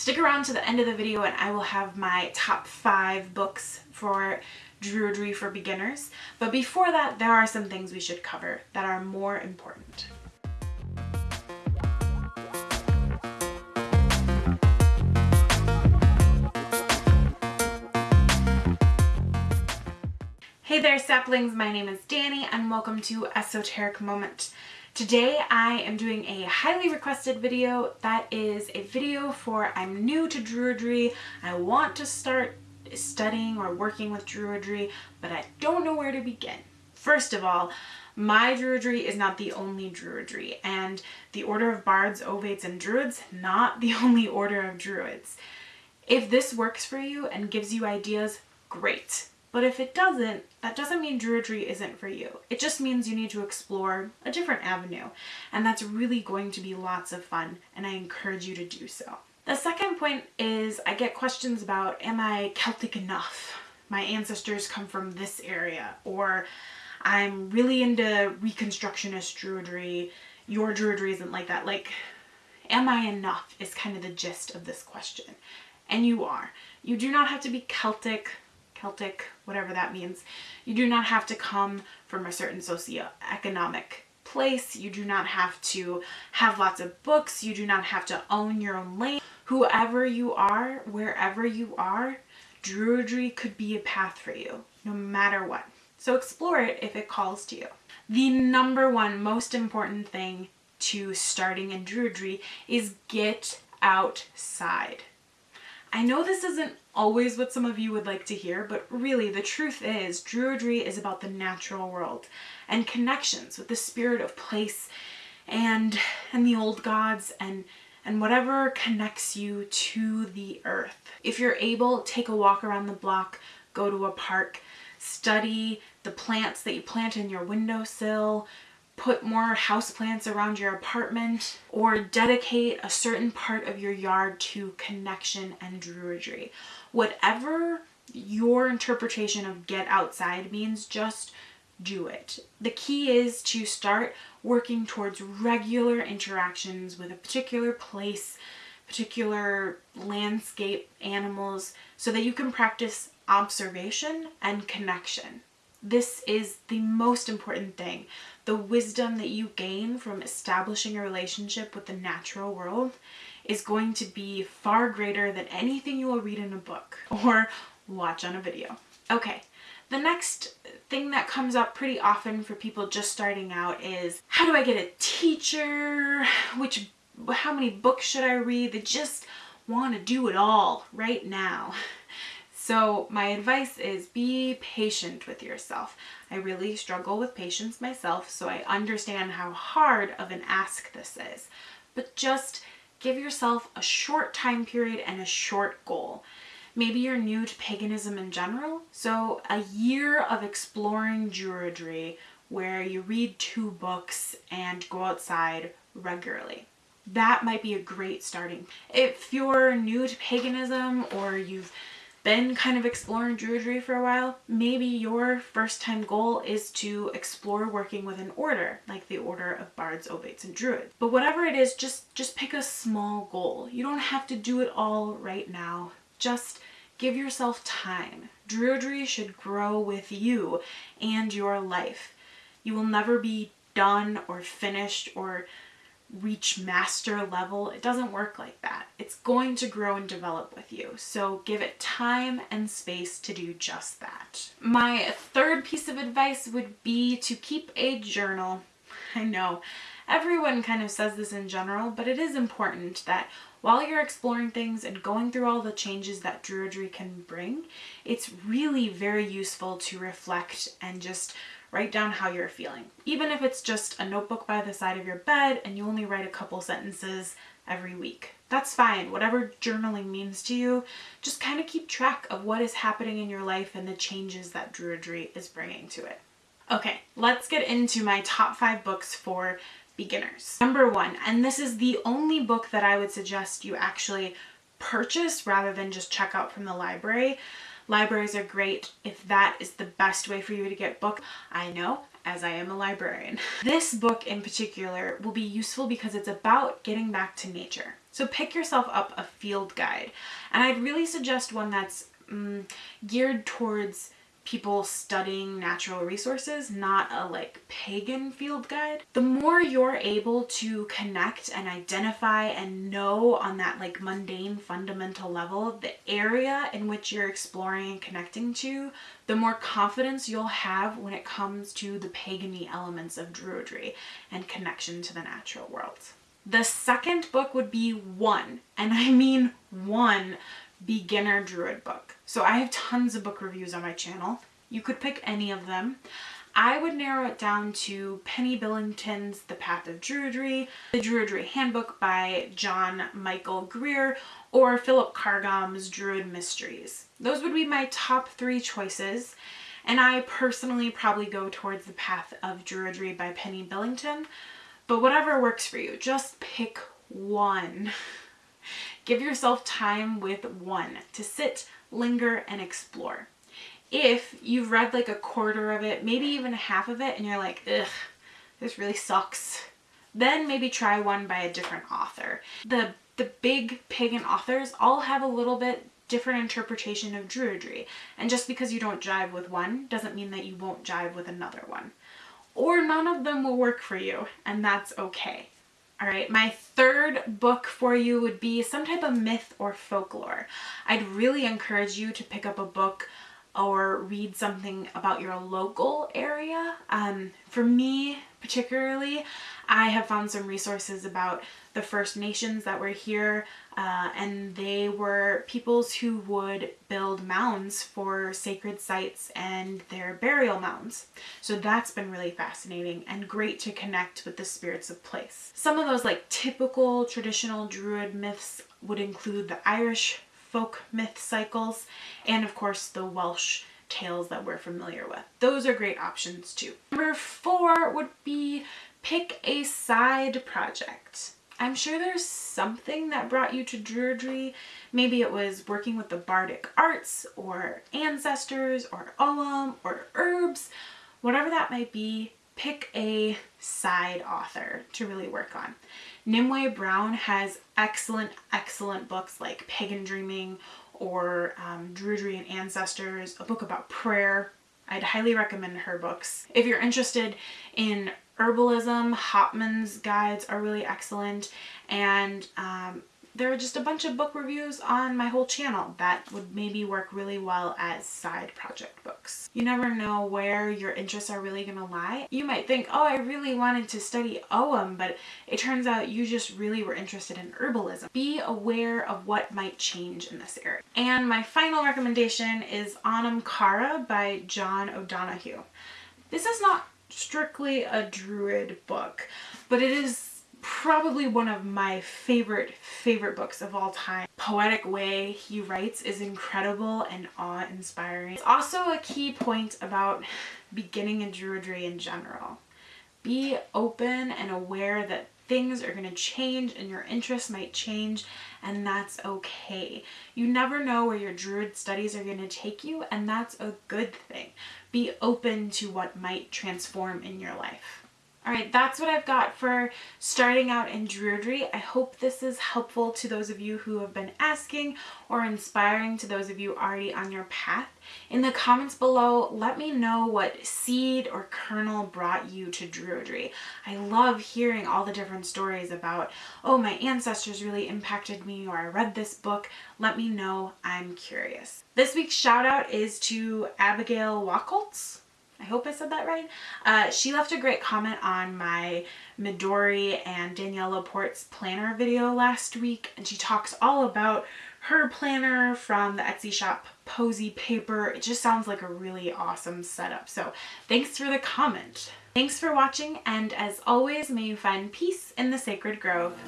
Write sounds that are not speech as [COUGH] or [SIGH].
Stick around to the end of the video and I will have my top five books for Druidry for beginners. But before that, there are some things we should cover that are more important. Hey there saplings, my name is Danny and welcome to Esoteric Moment. Today I am doing a highly requested video that is a video for I'm new to Druidry, I want to start studying or working with Druidry, but I don't know where to begin. First of all, my Druidry is not the only Druidry, and the Order of Bards, Ovates, and Druids, not the [LAUGHS] only Order of Druids. If this works for you and gives you ideas, great. But if it doesn't, that doesn't mean Druidry isn't for you. It just means you need to explore a different avenue. And that's really going to be lots of fun, and I encourage you to do so. The second point is I get questions about, am I Celtic enough? My ancestors come from this area, or I'm really into Reconstructionist Druidry. Your Druidry isn't like that. Like, am I enough is kind of the gist of this question. And you are. You do not have to be Celtic Celtic, whatever that means. You do not have to come from a certain socioeconomic place. You do not have to have lots of books. You do not have to own your own land. Whoever you are, wherever you are, Druidry could be a path for you, no matter what. So explore it if it calls to you. The number one most important thing to starting in Druidry is get outside. I know this isn't always what some of you would like to hear, but really the truth is Druidry is about the natural world and connections with the spirit of place and and the old gods and and whatever connects you to the earth. If you're able, take a walk around the block, go to a park, study the plants that you plant in your windowsill, put more houseplants around your apartment, or dedicate a certain part of your yard to connection and druidry. Whatever your interpretation of get outside means, just do it. The key is to start working towards regular interactions with a particular place, particular landscape, animals, so that you can practice observation and connection. This is the most important thing the wisdom that you gain from establishing a relationship with the natural world is going to be far greater than anything you will read in a book [LAUGHS] or watch on a video. Okay, the next thing that comes up pretty often for people just starting out is how do I get a teacher? Which, how many books should I read? They just want to do it all right now. [LAUGHS] So my advice is be patient with yourself. I really struggle with patience myself, so I understand how hard of an ask this is. But just give yourself a short time period and a short goal. Maybe you're new to paganism in general, so a year of exploring Druidry where you read two books and go outside regularly. That might be a great starting. If you're new to paganism or you've been kind of exploring Druidry for a while, maybe your first time goal is to explore working with an order, like the Order of Bards, Ovates, and Druids. But whatever it is, just, just pick a small goal. You don't have to do it all right now. Just give yourself time. Druidry should grow with you and your life. You will never be done or finished or reach master level. It doesn't work like that. It's going to grow and develop with you. So give it time and space to do just that. My third piece of advice would be to keep a journal. [LAUGHS] I know everyone kind of says this in general, but it is important that while you're exploring things and going through all the changes that Druidry can bring, it's really very useful to reflect and just write down how you're feeling. Even if it's just a notebook by the side of your bed and you only write a couple sentences every week. That's fine. Whatever journaling means to you, just kind of keep track of what is happening in your life and the changes that Druidry is bringing to it. Okay, let's get into my top five books for beginners. Number one, and this is the only book that I would suggest you actually purchase rather than just check out from the library. Libraries are great if that is the best way for you to get book. I know as I am a librarian. [LAUGHS] This book in particular will be useful because it's about getting back to nature. So pick yourself up a field guide. And I'd really suggest one that's um, geared towards people studying natural resources, not a like pagan field guide. The more you're able to connect and identify and know on that like mundane fundamental level, the area in which you're exploring and connecting to, the more confidence you'll have when it comes to the pagany elements of druidry and connection to the natural world. The second book would be one, and I mean one beginner druid book. So I have tons of book reviews on my channel. You could pick any of them. I would narrow it down to Penny Billington's The Path of Druidry, The Druidry Handbook by John Michael Greer, or Philip Carr-Gomm's Druid Mysteries. Those would be my top three choices. And I personally probably go towards The Path of Druidry by Penny Billington. But whatever works for you, just pick one. [LAUGHS] Give yourself time with one to sit, linger, and explore. If you've read like a quarter of it, maybe even half of it, and you're like, ugh, this really sucks, then maybe try one by a different author. The, the big pagan authors all have a little bit different interpretation of druidry. And just because you don't jive with one doesn't mean that you won't jive with another one. Or none of them will work for you, and that's okay. All right, my third book for you would be some type of myth or folklore. I'd really encourage you to pick up a book or read something about your local area. Um, for me particularly, I have found some resources about the First Nations that were here uh, and they were peoples who would build mounds for sacred sites and their burial mounds. So that's been really fascinating and great to connect with the spirits of place. Some of those like typical traditional druid myths would include the Irish folk myth cycles, and of course the Welsh tales that we're familiar with. Those are great options too. Number four would be pick a side project. I'm sure there's something that brought you to Druidry. Maybe it was working with the bardic arts or ancestors or Ogham or herbs, whatever that might be, pick a side author to really work on. Nimue Brown has excellent, excellent books like Pagan Dreaming or um, Druidry and Ancestors, a book about prayer. I'd highly recommend her books. If you're interested in herbalism, Hopman's guides are really excellent and um, there are just a bunch of book reviews on my whole channel that would maybe work really well as side project books. You never know where your interests are really gonna lie. You might think, oh, I really wanted to study Ogham, but it turns out you just really were interested in herbalism. Be aware of what might change in this area. And my final recommendation is Anam Cara by John O'Donohue. This is not strictly a druid book, but it is probably one of my favorite, favorite books of all time. Poetic way he writes is incredible and awe-inspiring. It's also a key point about beginning in Druidry in general. Be open and aware that things are going to change and your interests might change and that's okay. You never know where your druid studies are going to take you and that's a good thing. Be open to what might transform in your life. All right, that's what I've got for starting out in Druidry. I hope this is helpful to those of you who have been asking or inspiring to those of you already on your path. In the comments below, let me know what seed or kernel brought you to Druidry. I love hearing all the different stories about, oh, my ancestors really impacted me or I read this book. Let me know. I'm curious. This week's shout out is to Abigail Wacholtz. I hope I said that right. Uh, she left a great comment on my Midori and Danielle Laporte's planner video last week and she talks all about her planner from the Etsy shop Posy Paper. It just sounds like a really awesome setup. So thanks for the comment. Thanks for watching and as always may you find peace in the sacred grove.